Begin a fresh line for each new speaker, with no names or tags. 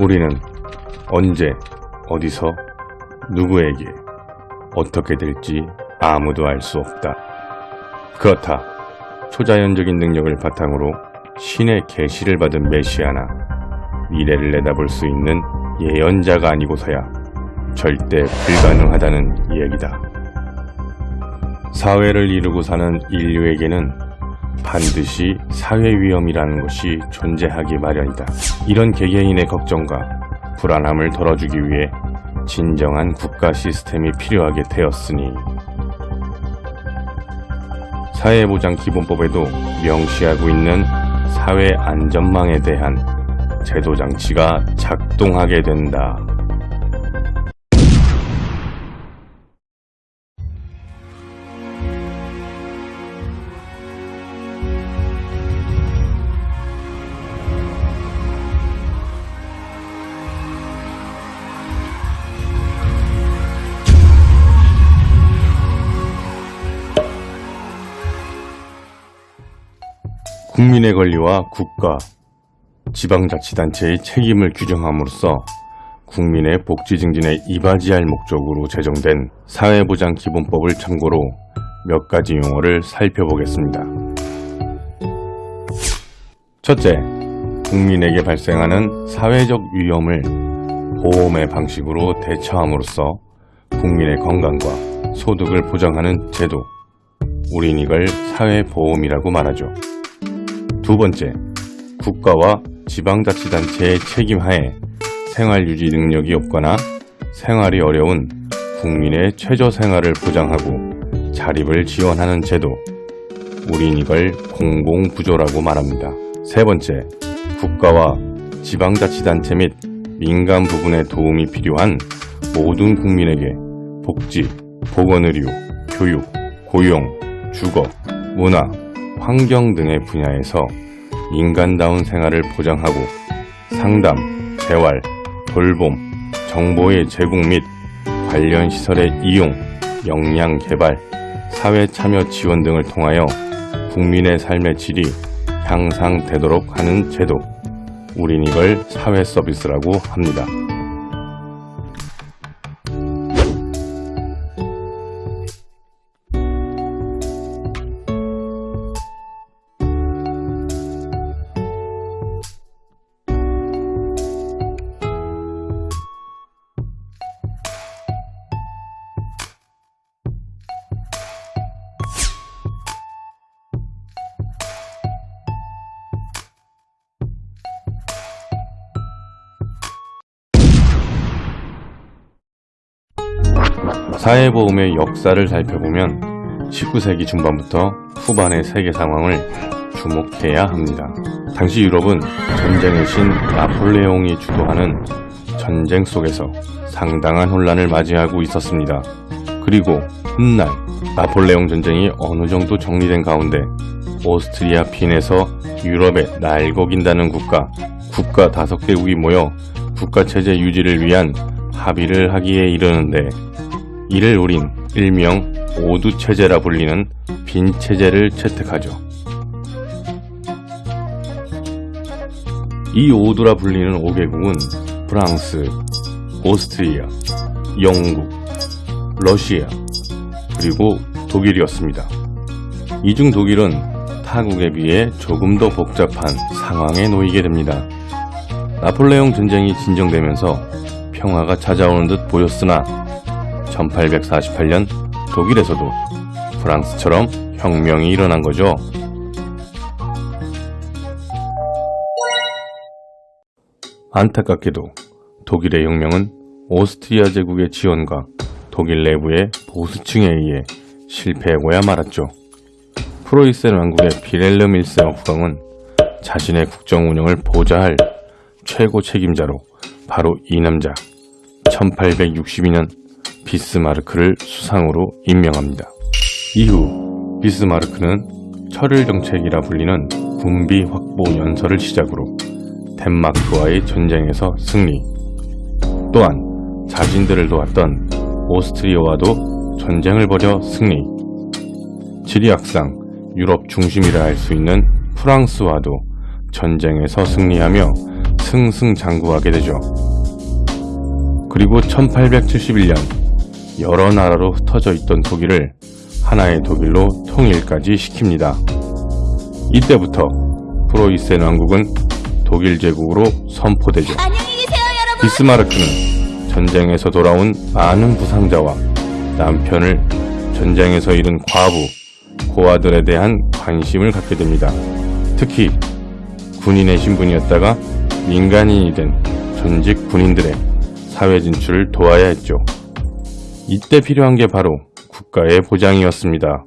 우리는 언제, 어디서, 누구에게, 어떻게 될지 아무도 알 수 없다. 그렇다. 초자연적인 능력을 바탕으로 신의 계시를 받은 메시아나 미래를 내다볼 수 있는 예언자가 아니고서야 절대 불가능하다는 이야기다. 사회를 이루고 사는 인류에게는 반드시 사회 위험이라는 것이 존재하기 마련이다. 이런 개개인의 걱정과 불안함을 덜어주기 위해 진정한 국가 시스템이 필요하게 되었으니 사회보장 기본법에도 명시하고 있는 사회 안전망에 대한 제도 장치가 작동하게 된다. 국민의 권리와 국가, 지방자치단체의 책임을 규정함으로써 국민의 복지 증진에 이바지할 목적으로 제정된 사회보장기본법을 참고로 몇 가지 용어를 살펴보겠습니다. 첫째, 국민에게 발생하는 사회적 위험을 보험의 방식으로 대처함으로써 국민의 건강과 소득을 보장하는 제도, 우린 이걸 사회보험이라고 말하죠. 두 번째, 국가와 지방자치단체의 책임하에 생활유지 능력이 없거나 생활이 어려운 국민의 최저생활을 보장하고 자립을 지원하는 제도, 우린 이걸 공공부조라고 말합니다. 세 번째, 국가와 지방자치단체 및 민간 부분의 도움이 필요한 모든 국민에게 복지, 보건의료, 교육, 고용, 주거, 문화, 환경 등의 분야에서 인간다운 생활을 보장하고 상담, 재활, 돌봄, 정보의 제공 및 관련 시설의 이용, 역량 개발, 사회 참여 지원 등을 통하여 국민의 삶의 질이 향상되도록 하는 제도, 우린 이걸 사회 서비스라고 합니다. 사회보험의 역사를 살펴보면 19세기 중반부터 후반의 세계 상황을 주목해야 합니다. 당시 유럽은 전쟁의 신 나폴레옹이 주도하는 전쟁 속에서 상당한 혼란을 맞이하고 있었습니다. 그리고 훗날 나폴레옹 전쟁이 어느 정도 정리된 가운데 오스트리아 핀에서 유럽에 날거긴다는 국가, 국가 다섯 개국이 모여 국가체제 유지를 위한 합의를 하기에 이르는데 이를 우린 일명 오두체제라 불리는 빈체제를 채택하죠. 이 오두라 불리는 5개국은 프랑스, 오스트리아, 영국, 러시아, 그리고 독일이었습니다. 이중 독일은 타국에 비해 조금 더 복잡한 상황에 놓이게 됩니다. 나폴레옹 전쟁이 진정되면서 평화가 찾아오는 듯 보였으나 1848년 독일에서도 프랑스처럼 혁명이 일어난 거죠. 안타깝게도 독일의 혁명은 오스트리아 제국의 지원과 독일 내부의 보수층에 의해 실패하고야 말았죠. 프로이센 왕국의 비렐름 1세 국왕은 자신의 국정 운영을 보좌할 최고 책임자로 바로 이 남자 1862년 비스마르크를 수상으로 임명합니다. 이후 비스마르크는 철을 정책이라 불리는 군비 확보 연설을 시작으로 덴마크와의 전쟁에서 승리 또한 자신들을 도왔던 오스트리아와도 전쟁을 벌여 승리 지리학상 유럽 중심이라 할 수 있는 프랑스와도 전쟁에서 승리하며 승승장구하게 되죠. 그리고 1871년 여러 나라로 흩어져 있던 독일을 하나의 독일로 통일까지 시킵니다. 이때부터 프로이센 왕국은 독일 제국으로 선포되죠. 비스마르크는 전쟁에서 돌아온 많은 부상자와 남편을 전쟁에서 잃은 과부, 고아들에 대한 관심을 갖게 됩니다. 특히 군인의 신분이었다가 민간인이 된 전직 군인들의 사회 진출을 도와야 했죠. 이때 필요한 게 바로 국가의 보장이었습니다.